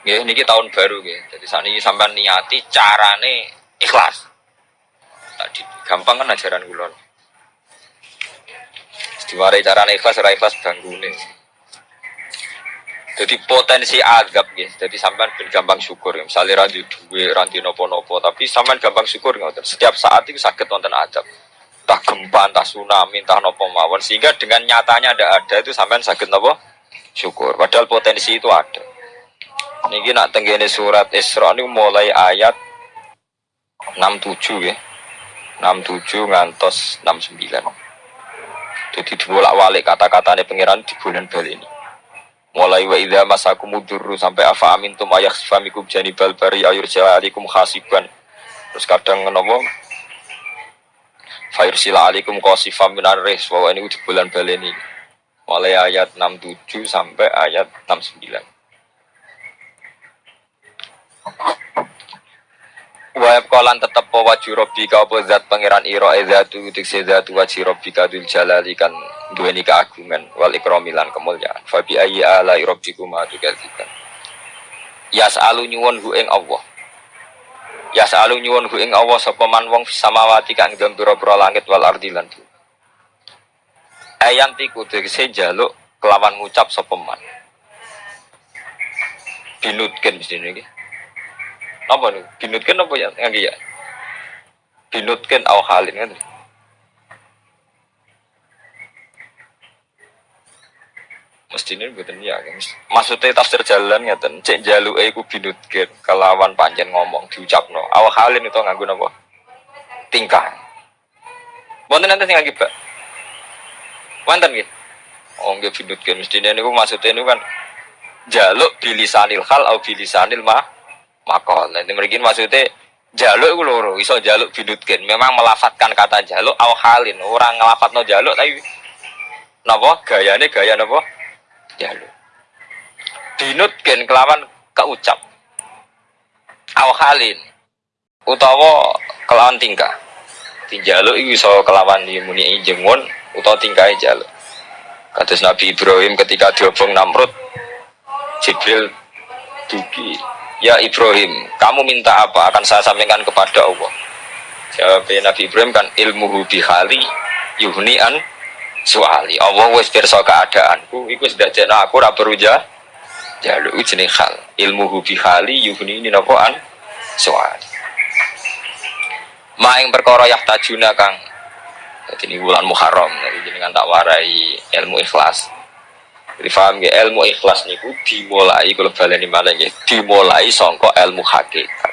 Nggih niki tahun baru nggih. Jadi saat ini sampai niati carane ikhlas. Tadi gampang kan ajaran kula. Diwarai carane ikhlas ora ikhlas banggune. Jadi potensi adab gitu. Jadi sampean gampang syukur. Misalnya ranti duwe, ranti nopo-nopo, tapi sampean gampang syukur ngoten. Setiap saat itu sakit wonten adab. Entah gempa, entah tsunami, entah nopo mawon. Sehingga dengan nyatanya ada ada itu sampean sakit nopo syukur. Padahal potensi itu ada. Niki nak tenggene surat Isra ini mulai ayat 67 ya. 67 ngantos 69. Jadi dibolak-balik kata-katanya pangeran di bulan bal ini. Mulai wa idza masakum mudurru sampai afa amintum ayah sifamikum janibal bari ayur alaikum khasiban. Terus kadang ngenomo Fayur sila alikum minar res bahwa ini di bulan baleni mulai ayat 67 sampai ayat 69 Wa kolan tetep wajhu rabbika apa zat pangeran ira zatu dikse zatu wajhi rabbika dul jalali kan duweni keagungan wal ikramilan kemuliaan. Fa bi ayyi ala rabbikum atukadziban. Yas'alu nyuwun hu ing Allah. Yas'alu nyuwun hu ing Allah sapa man wong samawati kang dalem pira langit wal ardi lan bumi. Ayan tiku dikse jaluk kelawan ngucap sapa man. Binutken mesti niki apa nih? Binutkan apa ya? Nggak ya binutkan aw halin kan mesti ini buatan ya kan? Maksudnya tafsir jalan ya ten cek jalu eh ku binutkan kelawan panjen ngomong diucap no aw halin itu nganggu apa tingkah. Wonten nanti tinggal kita Wonten gitu Oh nggak binutkan ini maksudnya ini kan jaluk bilisanil hal atau bilisanil mah makol. Nanti mereka maksudnya jaluk itu loro, iso jaluk binutkin. Memang melafatkan kata jaluk aw halin. Orang ngelafat no jaluk tapi napa gayane gaya napa jaluk. Binutkin kelawan keucap. Aw halin utawa kelawan tingkah. Tinjaluk itu iso kelawan dimuni jengun utawa tingkah jaluk. Kados Nabi Ibrahim ketika diobong Namrud Jibril dugi Ya Ibrahim, kamu minta apa? Akan saya sampaikan kepada Allah. Jawab Nabi Ibrahim kan ilmu bihali yuhnian suali. Allah wes pirsa keadaanku, iku sudah jadi aku ora beruja jaluk jenis hal. Ilmu bihali yuhni ini an suali. Ma yang perkara tajuna kang jadi ini bulan Muharram, jadi jenengan tak warai ilmu ikhlas. Jadi paham ya ilmu ikhlas niku dimulai kalau baleni malah ya dimulai songko ilmu hakikat.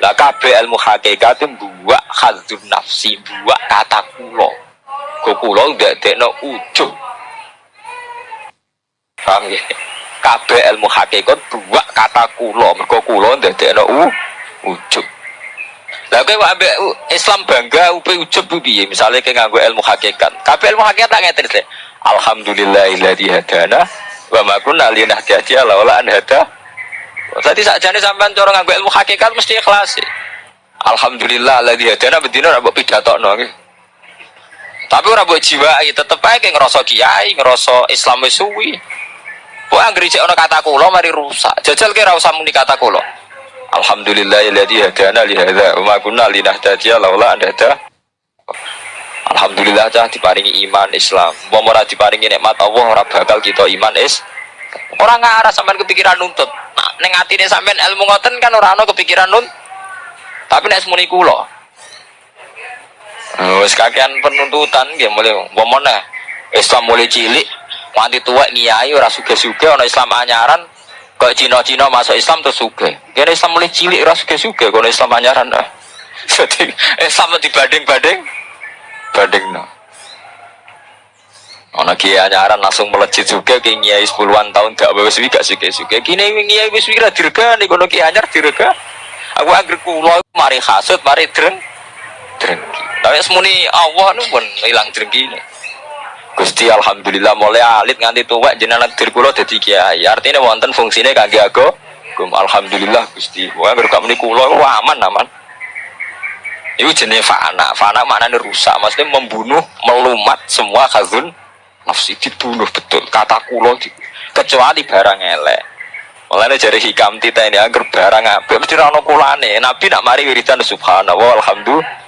Lah kabeh ilmu hakikat itu buat hadzun nafsi, buat kata kulo. Kok kulo dekno ujug. Paham ya? Kabeh ilmu hakikat buat kata kulo, mergo kulo dekno ujug. Lah kowe ambek Islam bangga upe ujug piye? Misale kowe nganggo ilmu hakikat. Kabeh ilmu hakikat tak ngeten Alhamdulillahilladzi hadana wa ma kunna linahtadiya laula an hada. Tadi sakjane sampean cara nganggo ilmu hakikat mesti ikhlas. Alhamdulillah alladzi hadana bedino ora mbok pidatokno nggih. Tapi ora mbok jiwai tetep ae ngerasa kiai, ngerasa Islam wis suwi. Kok anggere cek ana kata kula mari rusak. Jajal ki ora usah muni kata kula. Alhamdulillah alladzi hadana li hadza wa ma kunna linahtadiya laula an hada. Alhamdulillah cah diparingi iman Islam. Mau ora diparingi nikmat Allah ora bakal kita iman is. Orang ngarah sampean kepikiran nuntut. Nah, ning atine sampean ilmu ngoten kan ora ana kepikiran nuntut. Tapi nek semuni kula. Wis kakean penuntutan nggih mulai womone Islam mulai cilik nganti tua ngiyai ora suge-suge ana Islam anyaran kok Cina-Cina masuk Islam terus suge. Kene Islam mulai cilik ora suge-suge kok Islam anyaran. Jadi Islam dibanding-banding banding no. Ana kiai anyaran langsung melejit juga kiai kiai sepuluhan tahun gak wis gak suke suke. Kini kiai wis wira dirga nih kono kiai anyar dirga. Aku angger kula mari hasud mari dreng drengki. Tapi semuni Allah nu pun hilang drengki ini. Gusti alhamdulillah mulai alit nganti tua jenengan dir kula dadi kiai. Artinya wonten fungsine kangge aku. Alhamdulillah Gusti. Wah berkah muni kula aman aman. Itu jenis fana. Fana maknanya rusak. Maksudnya membunuh, melumat semua khazun nafsi dibunuh betul. Kata kulo di, kecuali barang elek. Mulane jari hikam tita ini agar barang apik mesti ra ono kulane. Nabi nak mari wiridan subhanallah alhamdulillah